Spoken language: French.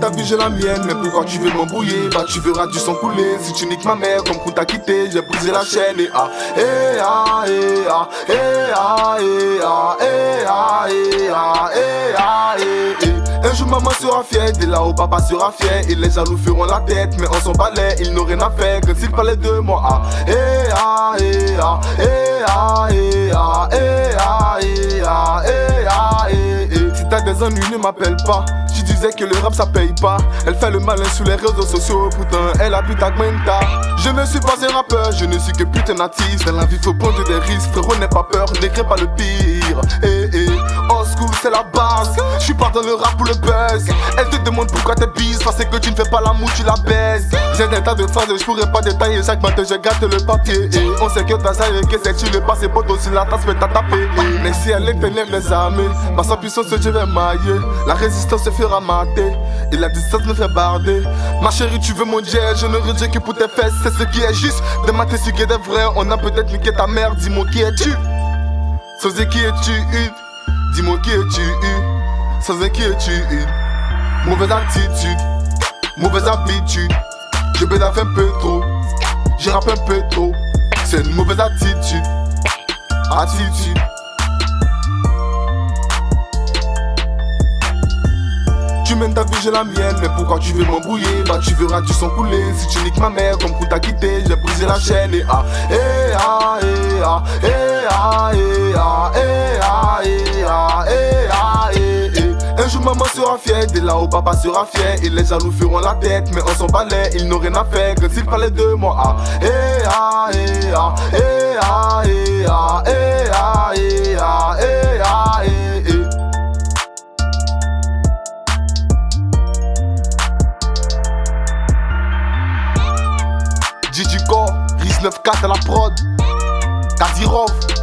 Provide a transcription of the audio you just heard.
ta vie, j'ai la mienne. Mais pourquoi tu veux m'embrouiller Bah, tu verras du sang couler. Si tu niques ma mère, comme qu'on t'a quitté, j'ai brisé la chaîne. Et ah, et ah, et ah, et ah, et ah, et ah, et ah, et ah, et Un jour maman sera fière, dès là où papa sera fier Et les jaloux feront la tête, mais on s'en balait, ils n'ont rien à faire Que s'ils parlaient de moi, ah, et ah, et ah, et ah, et ah, et ah, et ah, et ah, et Si t'as des ennuis, ne m'appelle pas disais que le rap ça paye pas. Elle fait le malin sur les réseaux sociaux, pourtant elle habite à Gwenta. Je ne suis pas un rappeur, je ne suis que putain natif. Dans la vie faut prendre des risques, frérot n'aie pas peur, n'écris pas le pire. Eh eh, old school c'est la base. Je suis pas dans le rap pour le buzz. Elle te demande pourquoi t'es bise, parce que tu ne fais pas l'amour, tu la baisses. J'ai des tas de phrases, je pourrais pas détailler chaque matin, je gâte le papier. On sait que t'as ça que c'est tu le passes, poteau si la tasse peut taper. Mais si elle est les armées, ma sa puissance je vais mailler. La résistance se fera et la distance me fait barder. Ma chérie, tu veux mon jet, je ne redis que pour tes fesses, c'est ce qui est juste. De mater ce est vrai, on a peut-être niqué ta mère, dis-moi qui es-tu? Sans qui es-tu? Dis-moi qui es-tu? Sans qui es-tu? Mauvaise attitude, mauvaise habitude. Je bédave un peu trop, je rappe un peu trop. C'est une mauvaise attitude, attitude. Tu mènes ta vie, j'ai la mienne, mais pourquoi tu veux m'embrouiller? Bah tu verras du sang couler, si tu niques ma mère comme pour t'a quitté J'ai brisé la chaîne. Et ah, et ah, et ah, ah, ah, maman sera fière, dès là où papa sera fier. Et les jaloux feront la tête, mais on s'en balait, ils n'ont rien à faire. Que s'ils parlaient de moi, ah, et ah, et ah, et ah, et ah, et ah, et ah, et ah, et Gigi Riz 94 à la prod, Kadirov.